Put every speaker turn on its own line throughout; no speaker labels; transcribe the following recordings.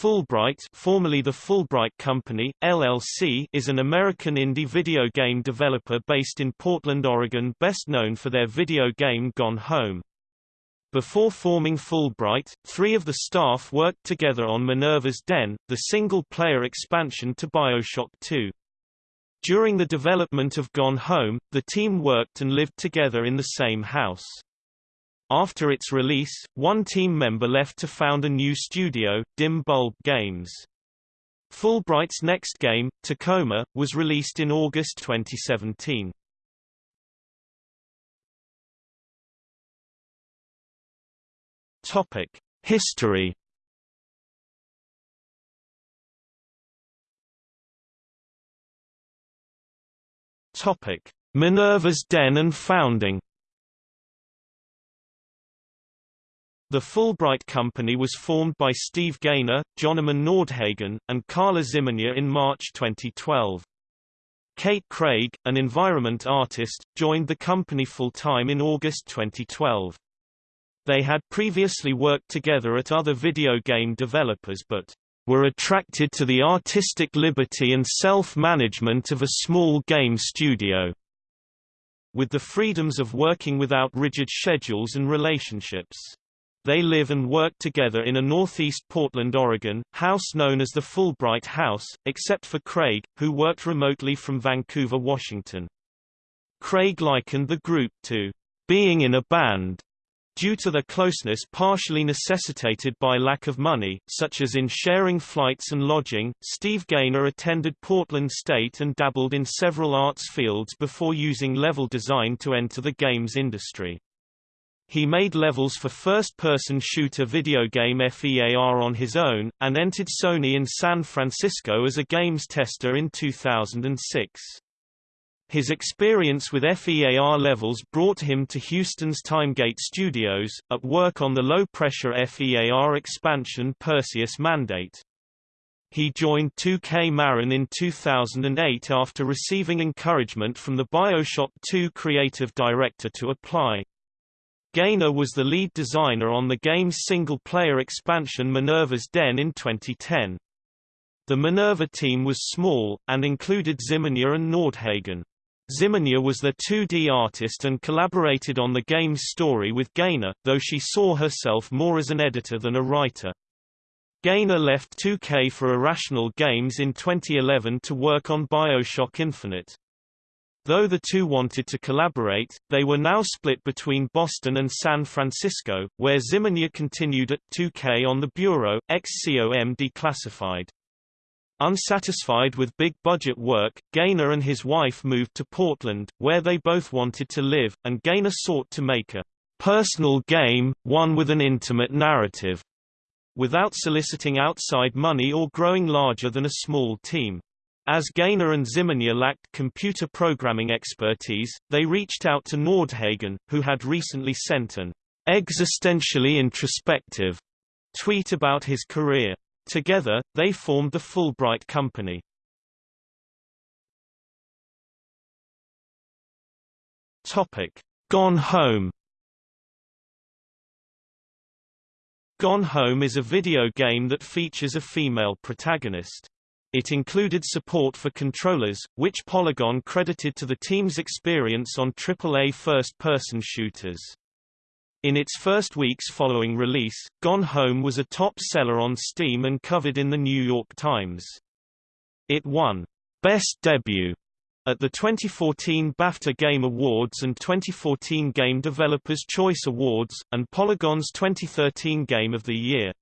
Fullbright formerly the Fullbright Company, LLC is an American indie video game developer based in Portland, Oregon best known for their video game Gone Home. Before forming Fullbright, three of the staff worked together on Minerva's Den, the single-player expansion to Bioshock 2. During the development of Gone Home, the team worked and lived together in the same house. After its release, one team member left to found a new studio, Dim Bulb Games. Fullbright's next game, Tacoma, was released in August 2017. Topic: History. Topic: Minerva's Den and founding. The Fullbright Company was formed by Steve Gaynor, Johnnemann Nordhagen, and Karla Zimonja in March 2012. Kate Craig, an environment artist, joined the company full-time in August 2012. They had previously worked together at other video game developers but were attracted to the artistic liberty and self-management of a small game studio, with the freedoms of working without rigid schedules and relationships. They live and work together in a northeast Portland, Oregon, house known as the Fullbright House, except for Craig, who worked remotely from Vancouver, Washington. Craig likened the group to being in a band due to their closeness partially necessitated by lack of money, such as in sharing flights and lodging. Steve Gaynor attended Portland State and dabbled in several arts fields before using level design to enter the games industry. He made levels for first-person shooter video game FEAR on his own, and entered Sony in San Francisco as a games tester in 2006. His experience with FEAR levels brought him to Houston's Timegate Studios, at work on the low-pressure FEAR expansion Perseus Mandate. He joined 2K Marin in 2008 after receiving encouragement from the Bioshock 2 creative director to apply. Gaynor was the lead designer on the game's single-player expansion Minerva's Den in 2010. The Minerva team was small, and included Zimonja and Nordhagen. Zimonja was the 2D artist and collaborated on the game's story with Gaynor, though she saw herself more as an editor than a writer. Gaynor left 2K for Irrational Games in 2011 to work on Bioshock Infinite. Though the two wanted to collaborate, they were now split between Boston and San Francisco, where Zimonja continued at 2K on the Bureau, XCOM Declassified. Unsatisfied with big-budget work, Gaynor and his wife moved to Portland, where they both wanted to live, and Gaynor sought to make a personal game, one with an intimate narrative, without soliciting outside money or growing larger than a small team. As Gaynor and Zimonja lacked computer programming expertise, they reached out to Nordhagen, who had recently sent an existentially introspective tweet about his career. Together, they formed the Fullbright Company. Topic: Gone Home. Gone Home is a video game that features a female protagonist. It included support for controllers, which Polygon credited to the team's experience on AAA first-person shooters. In its first weeks following release, Gone Home was a top seller on Steam and covered in the New York Times. It won Best Debut at the 2014 BAFTA Game Awards and 2014 Game Developers Choice Awards, and Polygon's 2013 Game of the Year.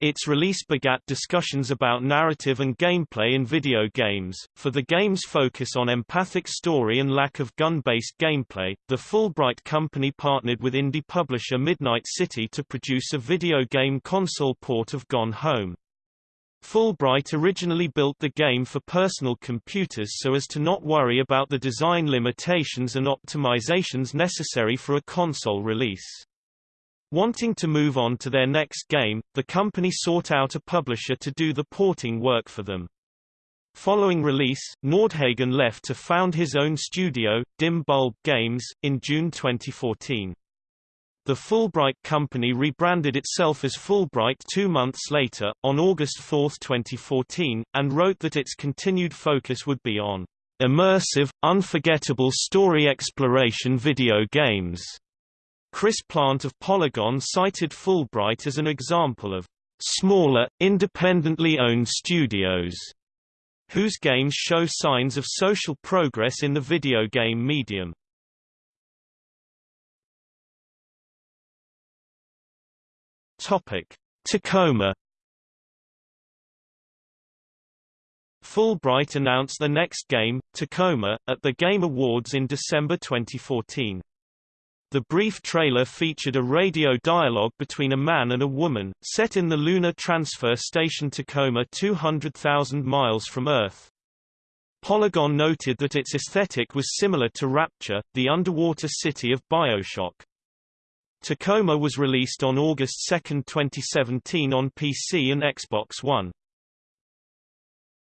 Its release begat discussions about narrative and gameplay in video games. For the game's focus on empathic story and lack of gun-based gameplay, the Fullbright company partnered with indie publisher Midnight City to produce a video game console port of Gone Home. Fullbright originally built the game for personal computers so as to not worry about the design limitations and optimizations necessary for a console release. Wanting to move on to their next game, the company sought out a publisher to do the porting work for them. Following release, Nordhagen left to found his own studio, Dim Bulb Games, in June 2014. The Fullbright company rebranded itself as Fullbright two months later, on August 4, 2014, and wrote that its continued focus would be on immersive, unforgettable story exploration video games. Chris Plant of Polygon cited Fullbright as an example of smaller, independently owned studios whose games show signs of social progress in the video game medium. Topic: Tacoma Fullbright announced the next game, Tacoma, at the Game Awards in December 2014. The brief trailer featured a radio dialogue between a man and a woman, set in the Lunar Transfer Station Tacoma 200,000 miles from Earth. Polygon noted that its aesthetic was similar to Rapture, the underwater city of Bioshock. Tacoma was released on August 2, 2017 on PC and Xbox One.